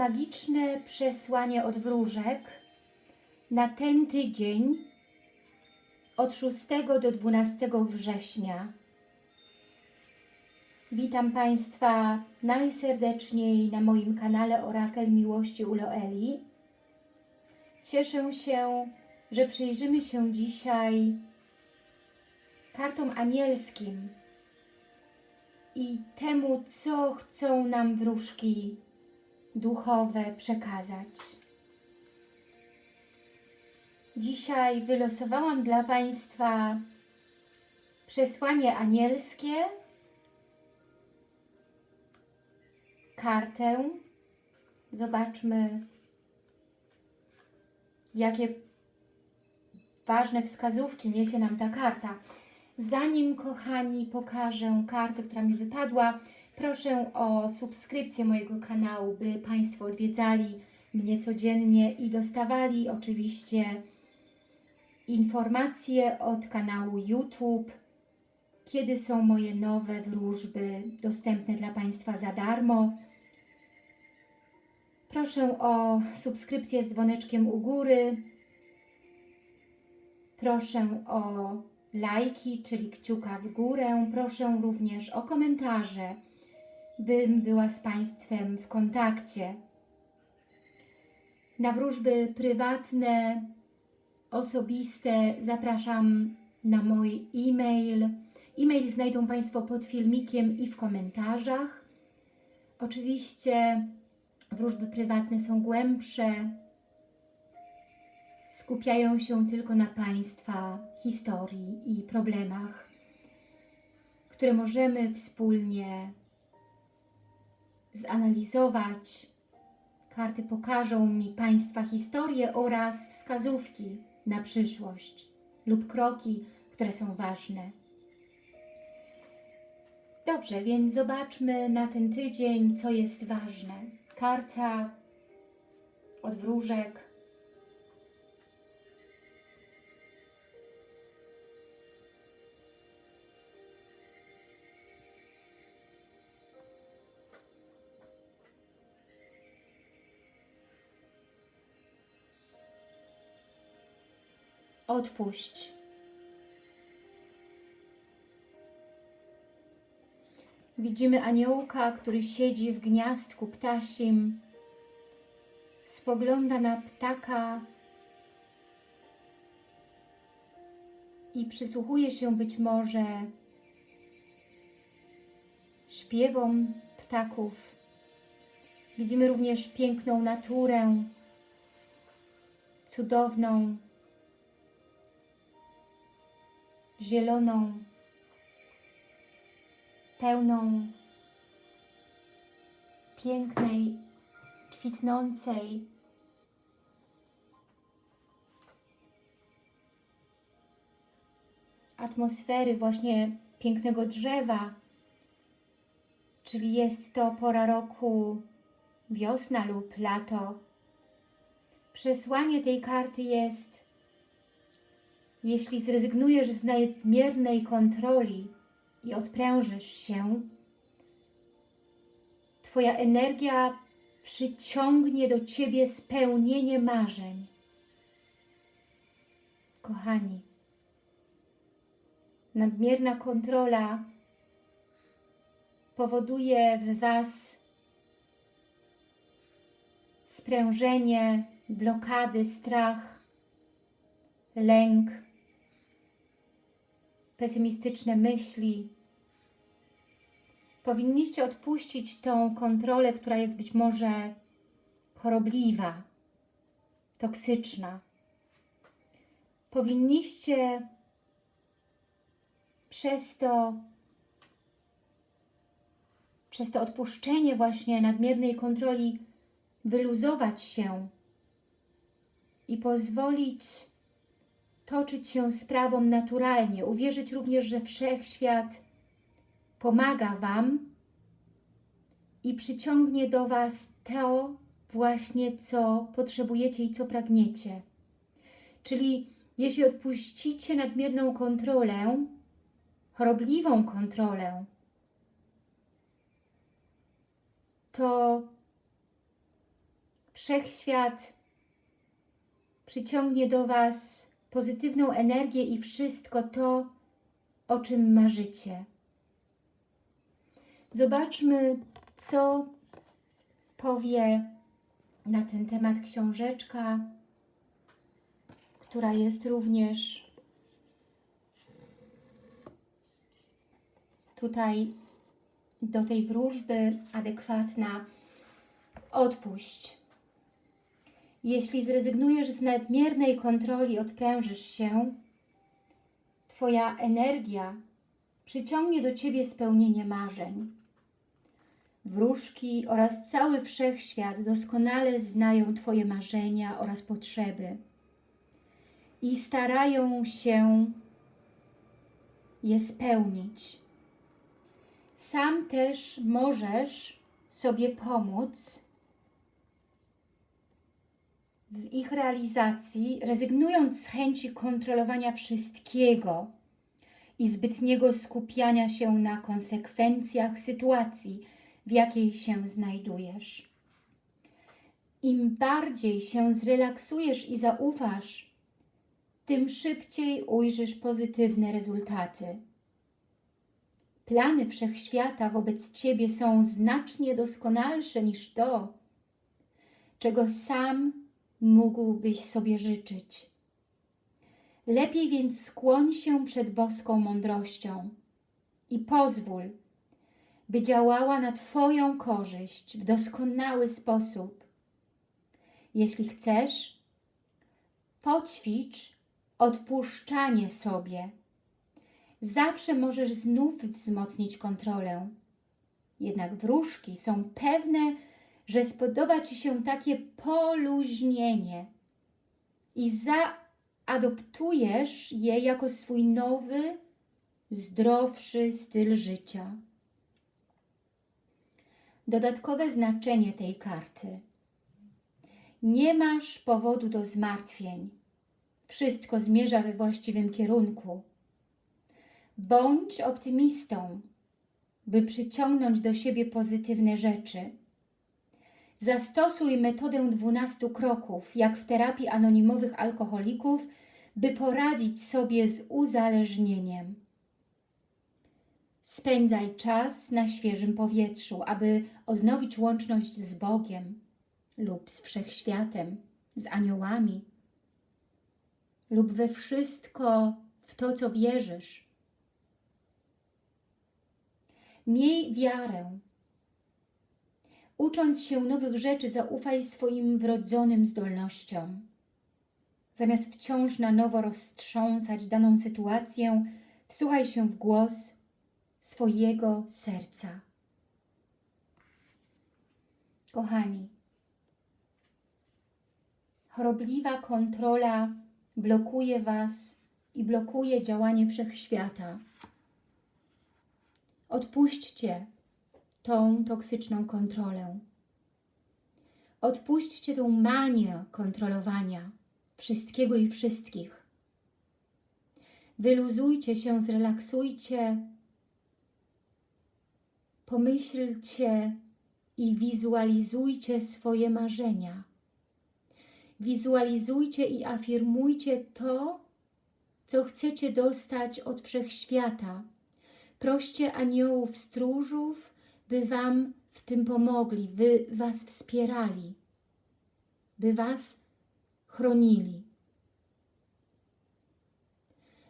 magiczne przesłanie od wróżek na ten tydzień od 6 do 12 września. Witam Państwa najserdeczniej na moim kanale Orakel Miłości u Loeli. Cieszę się, że przyjrzymy się dzisiaj kartom anielskim i temu, co chcą nam wróżki duchowe przekazać. Dzisiaj wylosowałam dla Państwa przesłanie anielskie, kartę. Zobaczmy, jakie ważne wskazówki niesie nam ta karta. Zanim, kochani, pokażę kartę, która mi wypadła, proszę o subskrypcję mojego kanału, by Państwo odwiedzali mnie codziennie i dostawali oczywiście informacje od kanału YouTube, kiedy są moje nowe wróżby dostępne dla Państwa za darmo. Proszę o subskrypcję z dzwoneczkiem u góry. Proszę o lajki, czyli kciuka w górę. Proszę również o komentarze, bym była z Państwem w kontakcie. Na wróżby prywatne, osobiste zapraszam na mój e-mail. E-mail znajdą Państwo pod filmikiem i w komentarzach. Oczywiście wróżby prywatne są głębsze, skupiają się tylko na Państwa historii i problemach, które możemy wspólnie zanalizować. Karty pokażą mi Państwa historię oraz wskazówki na przyszłość lub kroki, które są ważne. Dobrze, więc zobaczmy na ten tydzień, co jest ważne. Karta od wróżek Odpuść. Widzimy aniołka, który siedzi w gniazdku ptasim, spogląda na ptaka i przysłuchuje się być może śpiewom ptaków. Widzimy również piękną naturę, cudowną, zieloną, pełną pięknej, kwitnącej atmosfery właśnie pięknego drzewa, czyli jest to pora roku wiosna lub lato. Przesłanie tej karty jest jeśli zrezygnujesz z nadmiernej kontroli i odprężysz się, Twoja energia przyciągnie do Ciebie spełnienie marzeń. Kochani, nadmierna kontrola powoduje w Was sprężenie, blokady, strach, lęk, pesymistyczne myśli. Powinniście odpuścić tą kontrolę, która jest być może chorobliwa, toksyczna. Powinniście przez to, przez to odpuszczenie właśnie nadmiernej kontroli wyluzować się i pozwolić toczyć się sprawą naturalnie, uwierzyć również, że Wszechświat pomaga Wam i przyciągnie do Was to właśnie, co potrzebujecie i co pragniecie. Czyli jeśli odpuścicie nadmierną kontrolę, chorobliwą kontrolę, to Wszechświat przyciągnie do Was pozytywną energię i wszystko to, o czym marzycie. Zobaczmy, co powie na ten temat książeczka, która jest również tutaj do tej wróżby adekwatna. Odpuść. Jeśli zrezygnujesz z nadmiernej kontroli, odprężysz się, Twoja energia przyciągnie do Ciebie spełnienie marzeń. Wróżki oraz cały wszechświat doskonale znają Twoje marzenia oraz potrzeby i starają się je spełnić. Sam też możesz sobie pomóc w ich realizacji, rezygnując z chęci kontrolowania wszystkiego i zbytniego skupiania się na konsekwencjach sytuacji, w jakiej się znajdujesz. Im bardziej się zrelaksujesz i zaufasz, tym szybciej ujrzysz pozytywne rezultaty. Plany wszechświata wobec Ciebie są znacznie doskonalsze niż to, czego sam mógłbyś sobie życzyć. Lepiej więc skłoń się przed boską mądrością i pozwól, by działała na Twoją korzyść w doskonały sposób. Jeśli chcesz, poćwicz odpuszczanie sobie. Zawsze możesz znów wzmocnić kontrolę. Jednak wróżki są pewne, że spodoba Ci się takie poluźnienie i zaadoptujesz je jako swój nowy, zdrowszy styl życia. Dodatkowe znaczenie tej karty. Nie masz powodu do zmartwień. Wszystko zmierza we właściwym kierunku. Bądź optymistą, by przyciągnąć do siebie pozytywne rzeczy. Zastosuj metodę 12 kroków, jak w terapii anonimowych alkoholików, by poradzić sobie z uzależnieniem. Spędzaj czas na świeżym powietrzu, aby odnowić łączność z Bogiem lub z Wszechświatem, z aniołami lub we wszystko, w to, co wierzysz. Miej wiarę. Ucząc się nowych rzeczy, zaufaj swoim wrodzonym zdolnościom. Zamiast wciąż na nowo roztrząsać daną sytuację, wsłuchaj się w głos swojego serca. Kochani, chorobliwa kontrola blokuje Was i blokuje działanie Wszechświata. Odpuśćcie tą toksyczną kontrolę. Odpuśćcie tą manię kontrolowania wszystkiego i wszystkich. Wyluzujcie się, zrelaksujcie, pomyślcie i wizualizujcie swoje marzenia. Wizualizujcie i afirmujcie to, co chcecie dostać od Wszechświata. Proście aniołów stróżów, by Wam w tym pomogli, by Was wspierali, by Was chronili.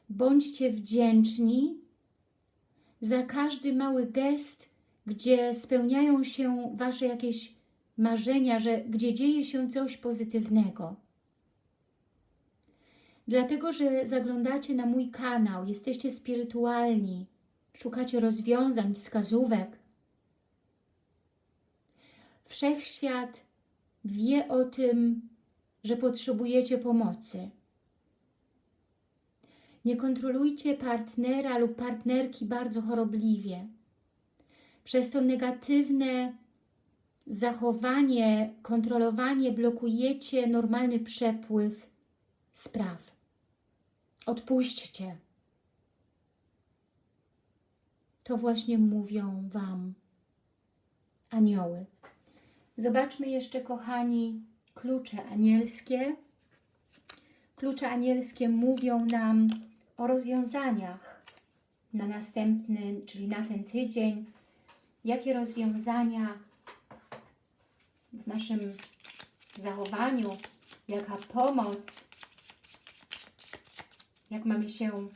Bądźcie wdzięczni za każdy mały gest, gdzie spełniają się Wasze jakieś marzenia, że gdzie dzieje się coś pozytywnego. Dlatego, że zaglądacie na mój kanał, jesteście spirytualni, szukacie rozwiązań, wskazówek. Wszechświat wie o tym, że potrzebujecie pomocy. Nie kontrolujcie partnera lub partnerki bardzo chorobliwie. Przez to negatywne zachowanie, kontrolowanie blokujecie normalny przepływ spraw. Odpuśćcie. To właśnie mówią Wam anioły. Zobaczmy jeszcze, kochani, klucze anielskie. Klucze anielskie mówią nam o rozwiązaniach na następny, czyli na ten tydzień. Jakie rozwiązania w naszym zachowaniu, jaka pomoc, jak mamy się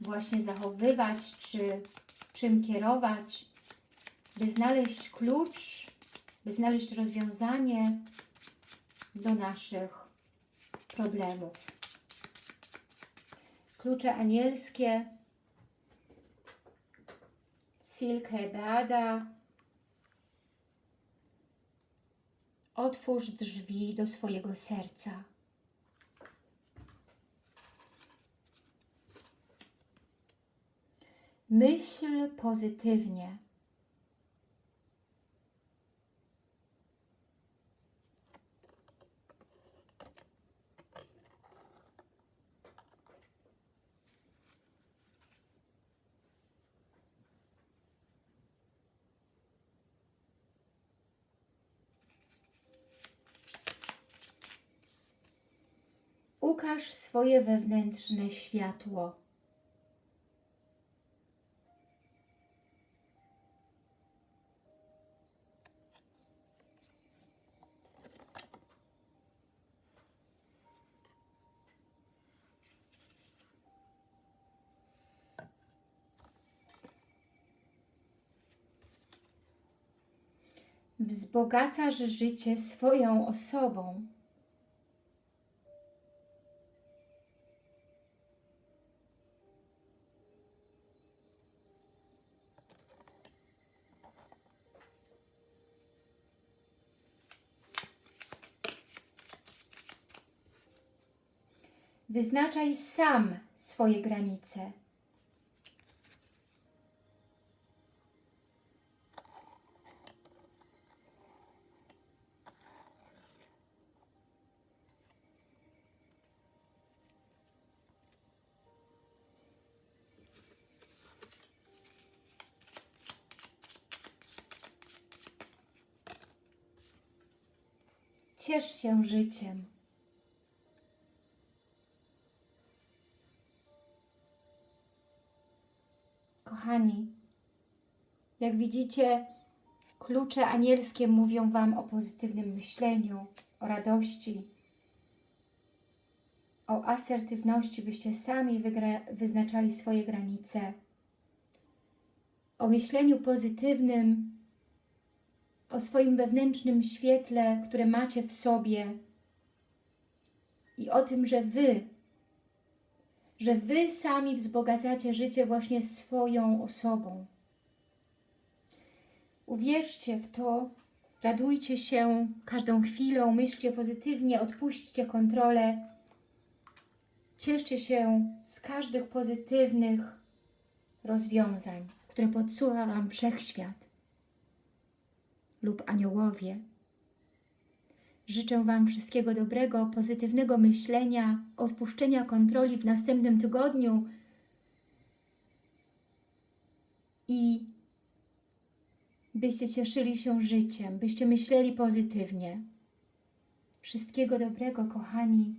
właśnie zachowywać, czy czym kierować, by znaleźć klucz, by znaleźć rozwiązanie do naszych problemów. Klucze anielskie, Silke Bada, Otwórz drzwi do swojego serca. Myśl pozytywnie. Ukaż swoje wewnętrzne światło. Wzbogacasz życie swoją osobą. Wyznaczaj sam swoje granice. Ciesz się życiem. Jak widzicie, klucze anielskie mówią Wam o pozytywnym myśleniu, o radości, o asertywności, byście sami wyznaczali swoje granice, o myśleniu pozytywnym, o swoim wewnętrznym świetle, które macie w sobie i o tym, że Wy że Wy sami wzbogacacie życie właśnie swoją osobą. Uwierzcie w to, radujcie się każdą chwilą, myślcie pozytywnie, odpuśćcie kontrolę. Cieszcie się z każdych pozytywnych rozwiązań, które podsuwa Wam Wszechświat lub aniołowie. Życzę Wam wszystkiego dobrego, pozytywnego myślenia, odpuszczenia kontroli w następnym tygodniu i byście cieszyli się życiem, byście myśleli pozytywnie. Wszystkiego dobrego, kochani,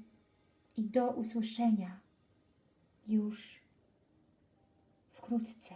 i do usłyszenia już wkrótce.